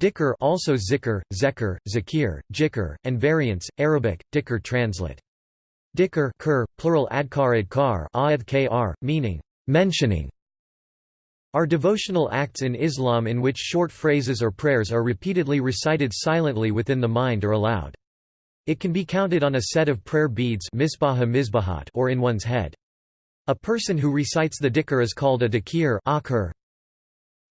Dhikr also zikr, zekr, zakir, jikr, and variants, Arabic, dhikr translate. Dhikr kur, plural adkar adkar, kr, meaning, mentioning, are devotional acts in Islam in which short phrases or prayers are repeatedly recited silently within the mind or aloud. It can be counted on a set of prayer beads or in one's head. A person who recites the dhikr is called a dhakir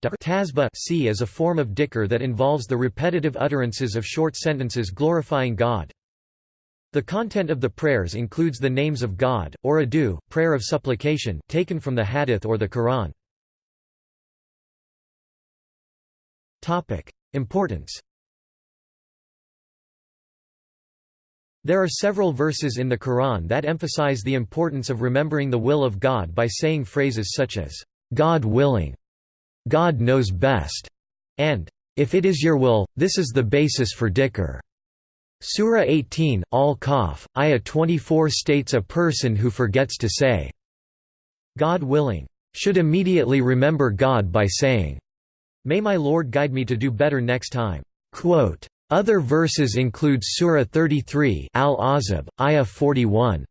Tasbih c is a form of dhikr that involves the repetitive utterances of short sentences glorifying God. The content of the prayers includes the names of God, or adu, prayer of supplication, taken from the hadith or the Quran. Importance There are several verses in the Quran that emphasize the importance of remembering the will of God by saying phrases such as, "'God willing' God knows best, and if it is your will, this is the basis for dhikr. Surah 18, Al-Kahf, Ayah 24 states a person who forgets to say, God willing, should immediately remember God by saying, May my Lord guide me to do better next time. Quote, other verses include Surah 33 Al-Ahzab, Ayah 41.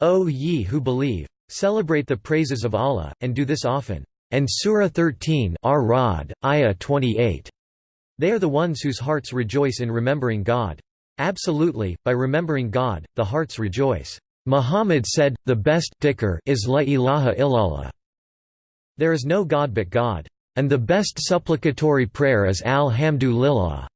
O ye who believe! Celebrate the praises of Allah, and do this often and Surah 13 Ar-Ra'd, Ayah 28. They are the ones whose hearts rejoice in remembering God. Absolutely, by remembering God, the hearts rejoice. Muhammad said, the best dhikr is la ilaha illallah. There is no God but God. And the best supplicatory prayer is alhamdulillah.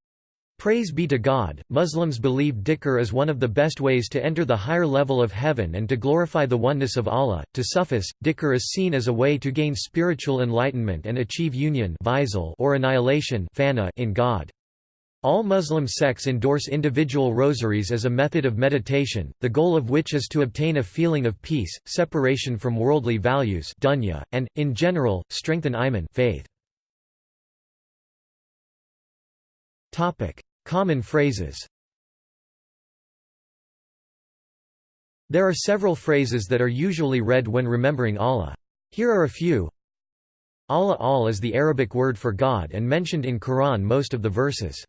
Praise be to God, Muslims believe dhikr is one of the best ways to enter the higher level of heaven and to glorify the oneness of Allah. To Sufis, dhikr is seen as a way to gain spiritual enlightenment and achieve union or annihilation in God. All Muslim sects endorse individual rosaries as a method of meditation, the goal of which is to obtain a feeling of peace, separation from worldly values dunya, and, in general, strengthen iman faith. Common phrases There are several phrases that are usually read when remembering Allah. Here are a few. Allah al is the Arabic word for God and mentioned in Quran most of the verses.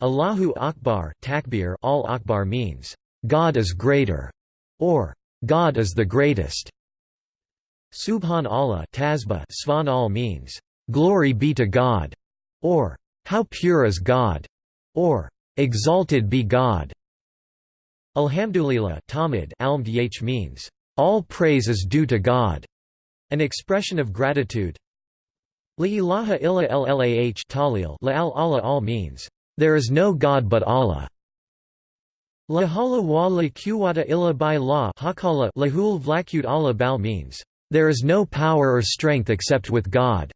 Allahu Akbar takbir al Akbar means, God is greater, or God is the greatest. Subhan Allah tasbih Svan al means, Glory be to God, or How pure is God or exalted be God. Alhamdulillah Tahmid almdh means, all praise is due to God, an expression of gratitude. La ilaha illa llah talil la al Allah all means, there is no God but Allah. La hala wa la quwwata illa by la hakala lahul vlakud Allah bal means, there is no power or strength except with God.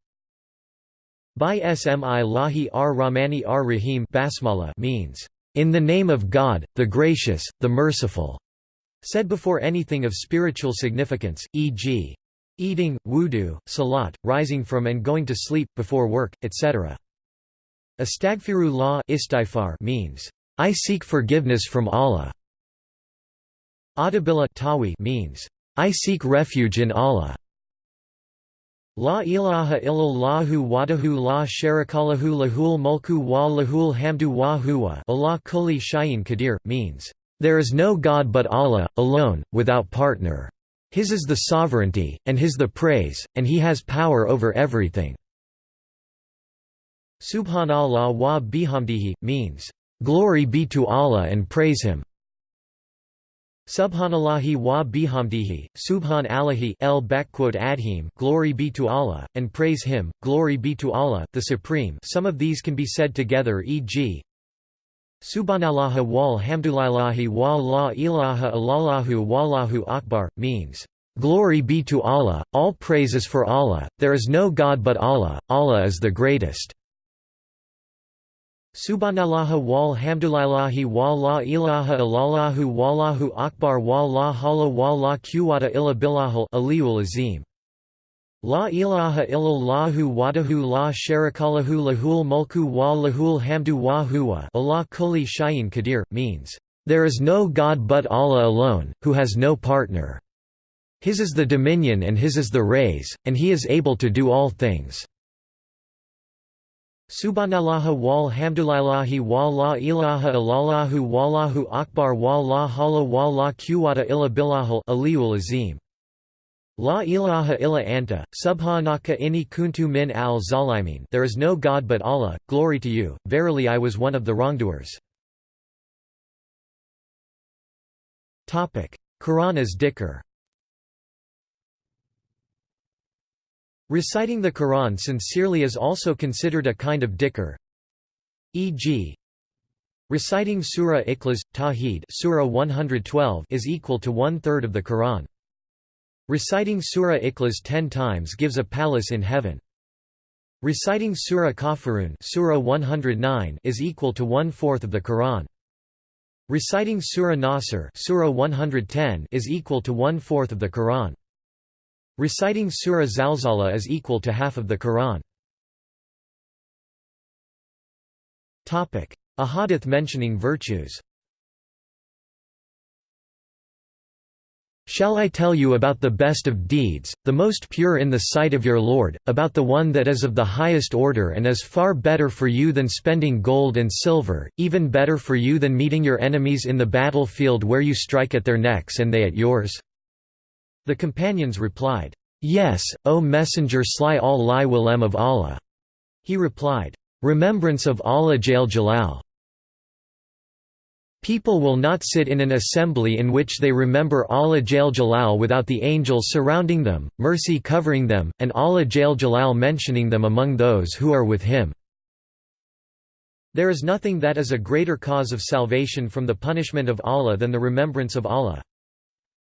By Smi Lahi ar Rahmani ar Rahim basmala means, "...in the name of God, the gracious, the merciful", said before anything of spiritual significance, e.g. eating, wudu, salat, rising from and going to sleep, before work, etc. Astagfirullah istighfar means, "...I seek forgiveness from Allah". Audibillah tawi means, "...I seek refuge in Allah". La ilaha illallahu wadahu la sharikalahu lahul mulku wa lahul hamdu wa huwa Allah kulli shayin qadir, means, "...there is no God but Allah, alone, without partner. His is the sovereignty, and His the praise, and He has power over everything." Subhanallah wa bihamdihi, means, "...glory be to Allah and praise Him." Subhanallahi wa bihamdihi, subhan Allahi el adhim glory be to Allah, and praise Him, glory be to Allah, the Supreme some of these can be said together e.g. Subhanallah wal hamdulillahi wa la ilaha illallahu wallahu akbar, means, "...glory be to Allah, all praise is for Allah, there is no God but Allah, Allah is the greatest." Subhanallah wal hamdulillahi wa la ilaha illallahu wallahu akbar wa la hawla wa la quwwata illa billahil aliyul azim. La ilaha illallahu wadahu la sharikalahu lahul mulku wa lahul hamdu wa huwa Allah kulli shayin qadir, means, "...there is no God but Allah alone, who has no partner. His is the dominion and His is the raise, and He is able to do all things." Subhanallah wal hamdulillahi wa la ilaha illallahu wallahu akbar wa la hawla wa la quwwata illa billahil azim. La ilaha illa anta, subhanaka inni kuntu min al zalimin There is no God but Allah, glory to you, verily I was one of the wrongdoers. Quran as dhikr Reciting the Quran sincerely is also considered a kind of dhikr. E.g. Reciting Surah Ikhlas, Tawheed Surah 112 is equal to one-third of the Quran. Reciting Surah Ikhlas ten times gives a palace in heaven. Reciting Surah Kafirun Surah 109 is equal to one-fourth of the Quran. Reciting Surah Nasr Surah 110 is equal to one-fourth of the Quran. Reciting Surah Zalzala is equal to half of the Quran. A hadith mentioning virtues Shall I tell you about the best of deeds, the most pure in the sight of your Lord, about the one that is of the highest order and is far better for you than spending gold and silver, even better for you than meeting your enemies in the battlefield where you strike at their necks and they at yours? The companions replied, Yes, O Messenger sly al-Lai willem of Allah. He replied, Remembrance of Allah Jal Jalal. People will not sit in an assembly in which they remember Allah Jal Jalal without the angels surrounding them, mercy covering them, and Allah Jal Jalal mentioning them among those who are with him. There is nothing that is a greater cause of salvation from the punishment of Allah than the remembrance of Allah.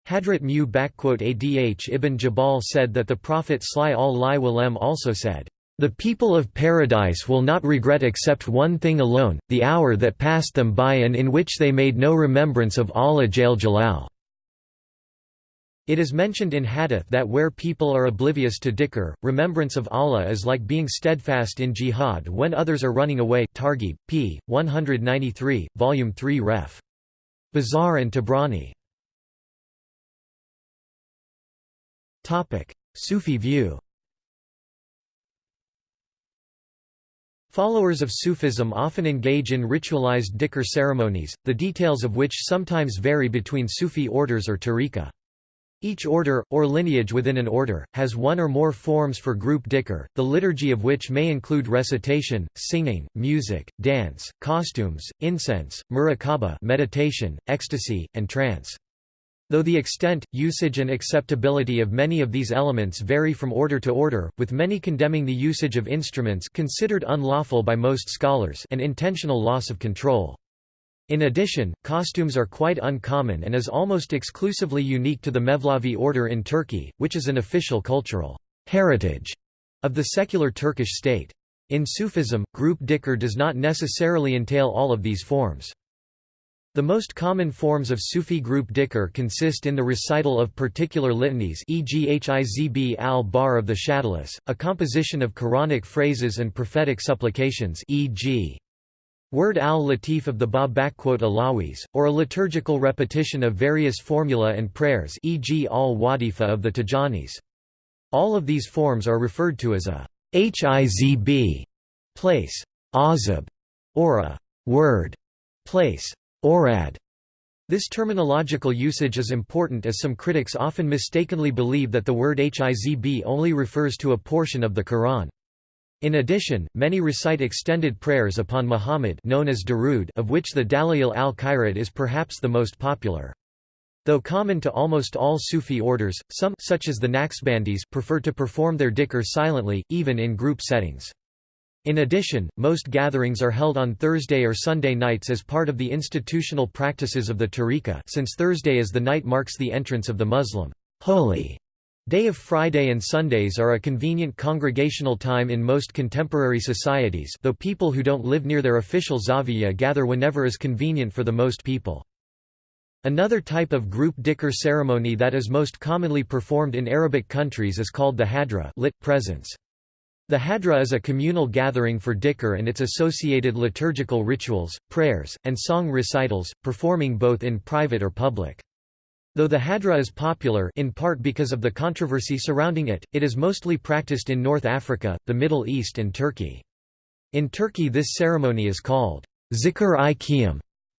Hadrat Mu Adh ibn Jabal said that the Prophet Sly al-Li Walem also said, "...the people of paradise will not regret except one thing alone, the hour that passed them by and in which they made no remembrance of Allah Jal Jalal." It is mentioned in hadith that where people are oblivious to dhikr, remembrance of Allah is like being steadfast in jihad when others are running away Targhib, p. 193, Volume 3 ref. Bazar and Tabrani Sufi view Followers of Sufism often engage in ritualized dhikr ceremonies, the details of which sometimes vary between Sufi orders or tariqa. Each order, or lineage within an order, has one or more forms for group dhikr, the liturgy of which may include recitation, singing, music, dance, costumes, incense, muraqabah meditation, ecstasy, and trance. Though the extent, usage and acceptability of many of these elements vary from order to order, with many condemning the usage of instruments considered unlawful by most scholars and intentional loss of control. In addition, costumes are quite uncommon and is almost exclusively unique to the Mevlevi order in Turkey, which is an official cultural heritage of the secular Turkish state. In Sufism, group dhikr does not necessarily entail all of these forms. The most common forms of Sufi group dhikr consist in the recital of particular litanies e.g. Hizb al-Bahr of the Shadhlis, a composition of Quranic phrases and prophetic supplications e.g. Wird al-Latif of the Ba 'Alawis, or a liturgical repetition of various formula and prayers e.g. al-Wazifa of the Tijanis. All of these forms are referred to as a Hizb place, azab, or a word place. Awrad. This terminological usage is important as some critics often mistakenly believe that the word Hizb only refers to a portion of the Quran. In addition, many recite extended prayers upon Muhammad known as Darood of which the Dalail al-Khairat is perhaps the most popular. Though common to almost all Sufi orders, some such as the Naqshbandis prefer to perform their dhikr silently, even in group settings. In addition, most gatherings are held on Thursday or Sunday nights as part of the institutional practices of the tariqa since Thursday as the night marks the entrance of the Muslim holy day of Friday and Sundays are a convenient congregational time in most contemporary societies though people who don't live near their official zawiya gather whenever is convenient for the most people. Another type of group dhikr ceremony that is most commonly performed in Arabic countries is called the hadra lit, presence. The Hadra is a communal gathering for dhikr and its associated liturgical rituals, prayers, and song recitals, performing both in private or public. Though the Hadra is popular in part because of the controversy surrounding it, it is mostly practiced in North Africa, the Middle East and Turkey. In Turkey this ceremony is called zikr-i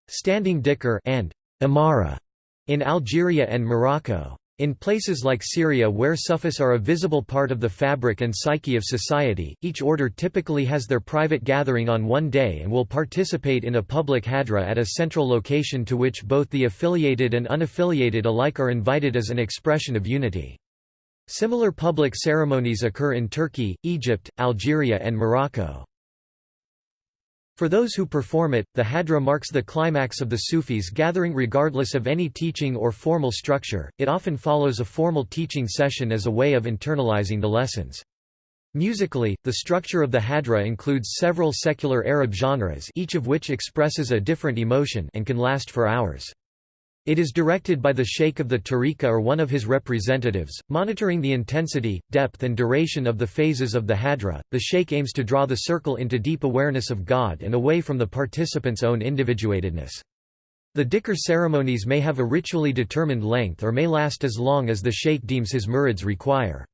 standing dhikr and imara in Algeria and Morocco. In places like Syria where Sufis are a visible part of the fabric and psyche of society, each order typically has their private gathering on one day and will participate in a public hadra at a central location to which both the affiliated and unaffiliated alike are invited as an expression of unity. Similar public ceremonies occur in Turkey, Egypt, Algeria and Morocco. For those who perform it, the hadra marks the climax of the Sufis gathering regardless of any teaching or formal structure, it often follows a formal teaching session as a way of internalizing the lessons. Musically, the structure of the hadra includes several secular Arab genres each of which expresses a different emotion and can last for hours. It is directed by the sheikh of the tariqa or one of his representatives, monitoring the intensity, depth and duration of the phases of the hadra. The sheikh aims to draw the circle into deep awareness of God and away from the participants' own individuatedness. The dhikr ceremonies may have a ritually determined length or may last as long as the sheikh deems his murids require.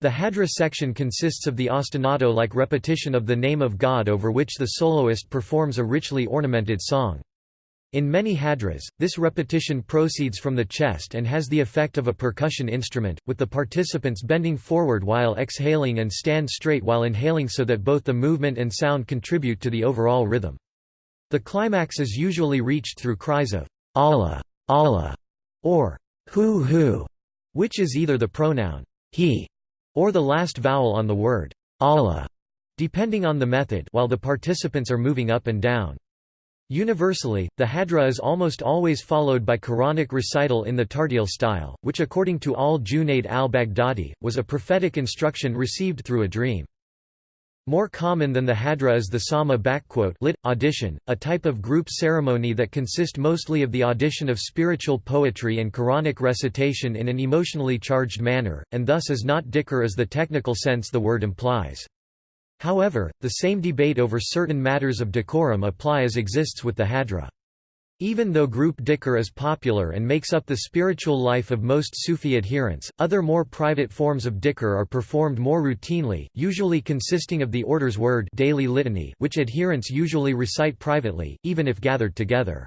The hadra section consists of the ostinato-like repetition of the name of God over which the soloist performs a richly ornamented song. In many hadras, this repetition proceeds from the chest and has the effect of a percussion instrument, with the participants bending forward while exhaling and stand straight while inhaling so that both the movement and sound contribute to the overall rhythm. The climax is usually reached through cries of Allah, Allah, or Hu Hu, which is either the pronoun he or the last vowel on the word Allah, depending on the method while the participants are moving up and down. Universally, the hadra is almost always followed by Quranic recital in the Tartil style, which according to al-Junayd al-Baghdadi, was a prophetic instruction received through a dream. More common than the hadra is the sama lit, audition, a type of group ceremony that consist mostly of the audition of spiritual poetry and Quranic recitation in an emotionally charged manner, and thus is not dhikr as the technical sense the word implies. However, the same debate over certain matters of decorum apply as exists with the Hadra. Even though group dhikr is popular and makes up the spiritual life of most Sufi adherents, other more private forms of dhikr are performed more routinely, usually consisting of the order's word daily litany which adherents usually recite privately, even if gathered together.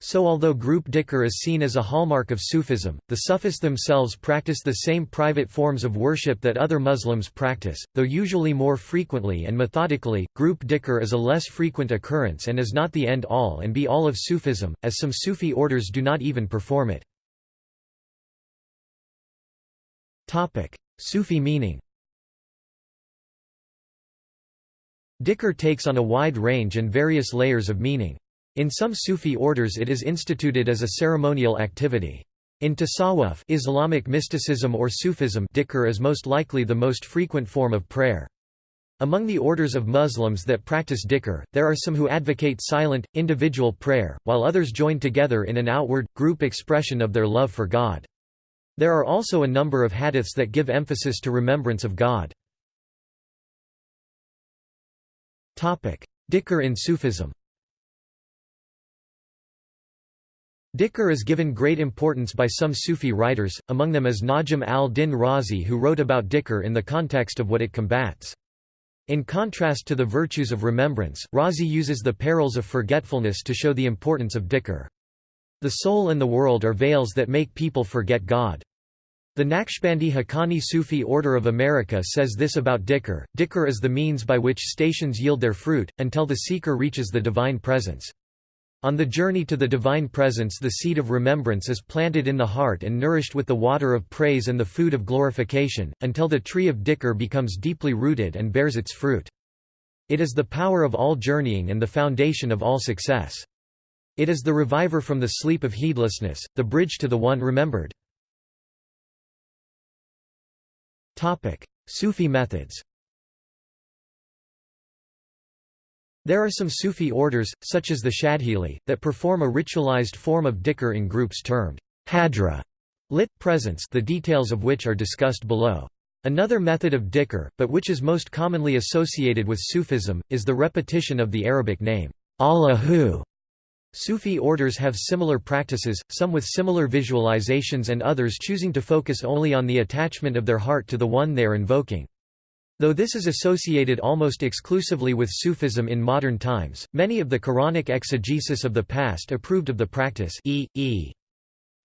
So although group dhikr is seen as a hallmark of Sufism, the Sufis themselves practice the same private forms of worship that other Muslims practice, though usually more frequently and methodically. Group dhikr is a less frequent occurrence and is not the end-all and be-all of Sufism, as some Sufi orders do not even perform it. Sufi meaning Dhikr takes on a wide range and various layers of meaning. In some Sufi orders it is instituted as a ceremonial activity. In tasawwuf Islamic mysticism or Sufism dhikr is most likely the most frequent form of prayer. Among the orders of Muslims that practice dhikr, there are some who advocate silent, individual prayer, while others join together in an outward, group expression of their love for God. There are also a number of hadiths that give emphasis to remembrance of God. Dhikr in Sufism Dhikr is given great importance by some Sufi writers, among them is Najm al-Din Razi who wrote about dhikr in the context of what it combats. In contrast to the virtues of remembrance, Razi uses the perils of forgetfulness to show the importance of dhikr. The soul and the world are veils that make people forget God. The Naqshbandi Haqqani Sufi Order of America says this about dhikr, dhikr is the means by which stations yield their fruit, until the seeker reaches the divine presence. On the journey to the divine presence the seed of remembrance is planted in the heart and nourished with the water of praise and the food of glorification, until the tree of dhikr becomes deeply rooted and bears its fruit. It is the power of all journeying and the foundation of all success. It is the reviver from the sleep of heedlessness, the bridge to the one remembered. Sufi methods There are some Sufi orders, such as the Shadhili, that perform a ritualized form of dhikr in groups termed hadra, lit presence the details of which are discussed below. Another method of dhikr, but which is most commonly associated with Sufism, is the repetition of the Arabic name, Allahu. Sufi orders have similar practices, some with similar visualizations and others choosing to focus only on the attachment of their heart to the one they are invoking. Though this is associated almost exclusively with Sufism in modern times, many of the Quranic exegesis of the past approved of the practice e. e.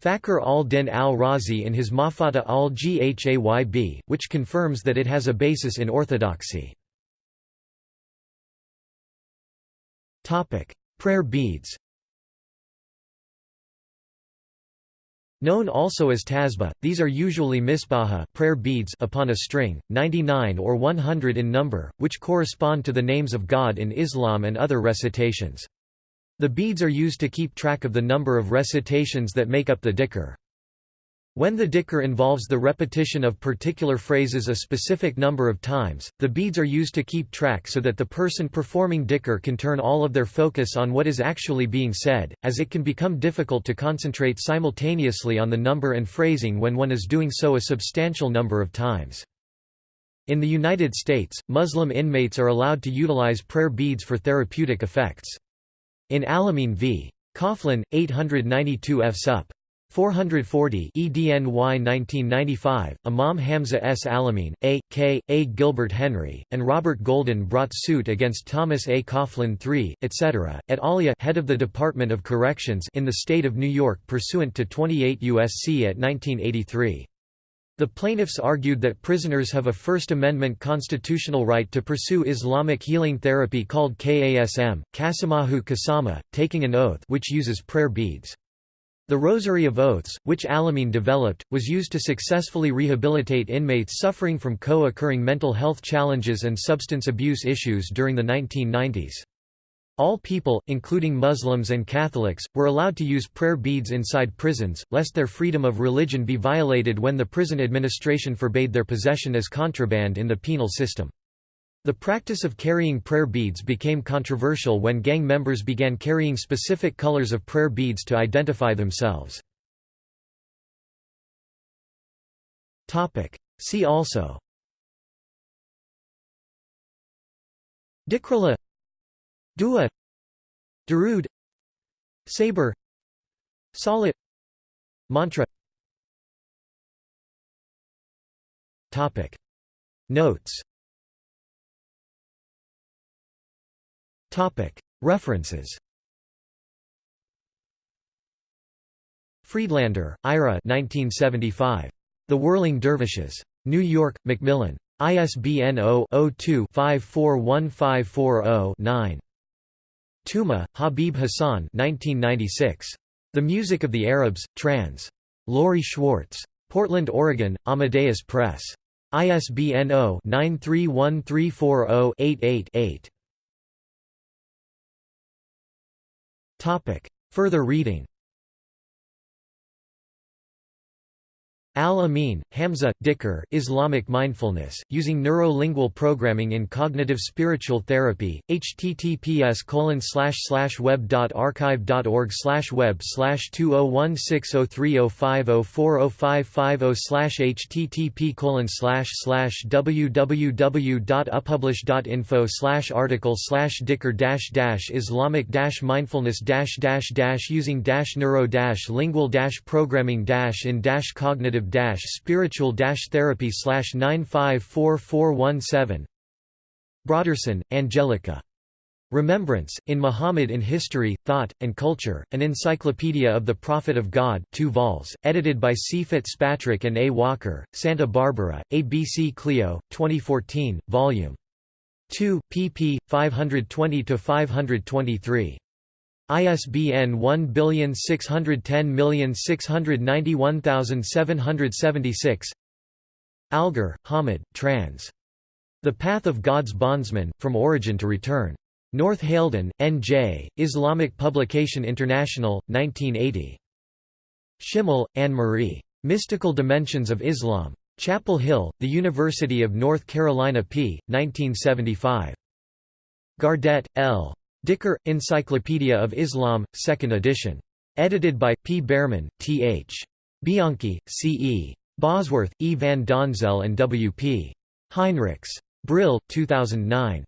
Fakhr al-Din al-Razi in his Mafatih al-Ghayb, which confirms that it has a basis in orthodoxy. Prayer beads Known also as tasbih, these are usually misbaha prayer beads upon a string, 99 or 100 in number, which correspond to the names of God in Islam and other recitations. The beads are used to keep track of the number of recitations that make up the dhikr. When the dhikr involves the repetition of particular phrases a specific number of times, the beads are used to keep track so that the person performing dhikr can turn all of their focus on what is actually being said, as it can become difficult to concentrate simultaneously on the number and phrasing when one is doing so a substantial number of times. In the United States, Muslim inmates are allowed to utilize prayer beads for therapeutic effects. In Alameen v. Coughlin, 892 F. Sup. 440 EDNY 1995, Imam Hamza S. Alameen, A. K. A. Gilbert Henry, and Robert Golden brought suit against Thomas A. Coughlin III, etc., at Alia head of the Department of Corrections in the state of New York pursuant to 28 U.S.C. at 1983. The plaintiffs argued that prisoners have a First Amendment constitutional right to pursue Islamic healing therapy called KASM, Kasamahu Kasama, taking an oath which uses prayer beads. The Rosary of Oaths, which Alameen developed, was used to successfully rehabilitate inmates suffering from co-occurring mental health challenges and substance abuse issues during the 1990s. All people, including Muslims and Catholics, were allowed to use prayer beads inside prisons, lest their freedom of religion be violated when the prison administration forbade their possession as contraband in the penal system. The practice of carrying prayer beads became controversial when gang members began carrying specific colors of prayer beads to identify themselves. See also Dhikrullah Dua Darood Sabre Salat Mantra. Notes References Friedlander, Ira 1975. The Whirling Dervishes. New York, Macmillan. ISBN 0-02-541540-9. Tuma, Habib Hassan 1996. The Music of the Arabs, trans. Lori Schwartz. Portland, Oregon, Amadeus Press. ISBN 0-931340-88-8. Further reading Al-Amin, Hamza, Dhikr Islamic Mindfulness, Using Neuro-Lingual Programming in Cognitive Spiritual Therapy, https web.archive.org web 20160305040550 http www.upublish.info article dhikr islamic dash mindfulness dash dash dash using dash neuro dash lingual programming dash in dash cognitive spiritual therapy slash 954417 Broderson, Angelica. Remembrance, in Muhammad in History, Thought, and Culture, an Encyclopedia of the Prophet of God 2 vols, edited by C. Fitzpatrick and A. Walker, Santa Barbara, ABC Clio, 2014, Vol. 2, pp. 520–523. ISBN 1610691776 Algar, Hamid, trans. The Path of God's Bondsman, From Origin to Return. North Haledon, N.J., Islamic Publication International, 1980. Schimmel, Anne-Marie. Mystical Dimensions of Islam. Chapel Hill, The University of North Carolina p. 1975. Gardet, L. Dhikr, Encyclopedia of Islam, 2nd edition. Edited by, P. Bearman, T. H. Bianchi, C. E. Bosworth, E. van Donzel and W. P. Heinrichs. Brill, 2009.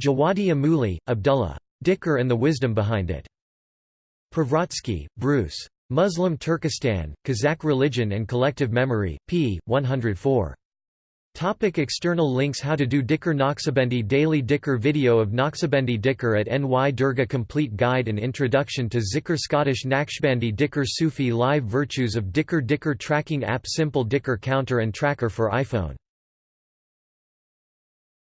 Jawadi Amuli, Abdullah. Dhikr and the Wisdom Behind It. Privratsky, Bruce. Muslim Turkestan, Kazakh Religion and Collective Memory, p. 104. Topic external links How to do Dhikr Naqshbandi Daily Dhikr Video of Naqshbandi Dhikr at NY Dergah Complete Guide and Introduction to Zikr Scottish Naqshbandi Dhikr Sufi Live Virtues of Dhikr Dhikr Tracking App Simple Dhikr Counter and Tracker for iPhone